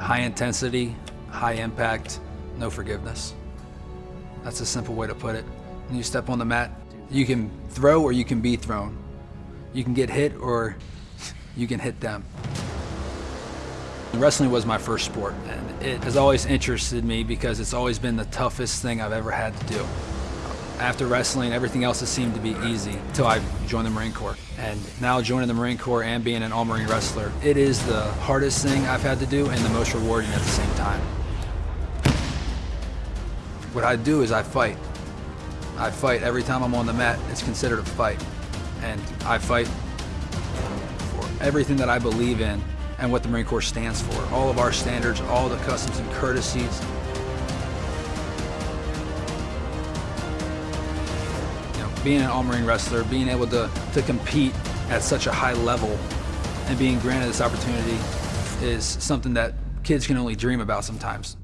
High intensity, high impact, no forgiveness. That's a simple way to put it. When you step on the mat, you can throw or you can be thrown. You can get hit or you can hit them. Wrestling was my first sport, and it has always interested me because it's always been the toughest thing I've ever had to do. After wrestling, everything else has seemed to be easy until I joined the Marine Corps. And now joining the Marine Corps and being an all-Marine wrestler, it is the hardest thing I've had to do and the most rewarding at the same time. What I do is I fight. I fight every time I'm on the mat. It's considered a fight. And I fight for everything that I believe in and what the Marine Corps stands for. All of our standards, all the customs and courtesies. Being an all-Marine wrestler, being able to, to compete at such a high level and being granted this opportunity is something that kids can only dream about sometimes.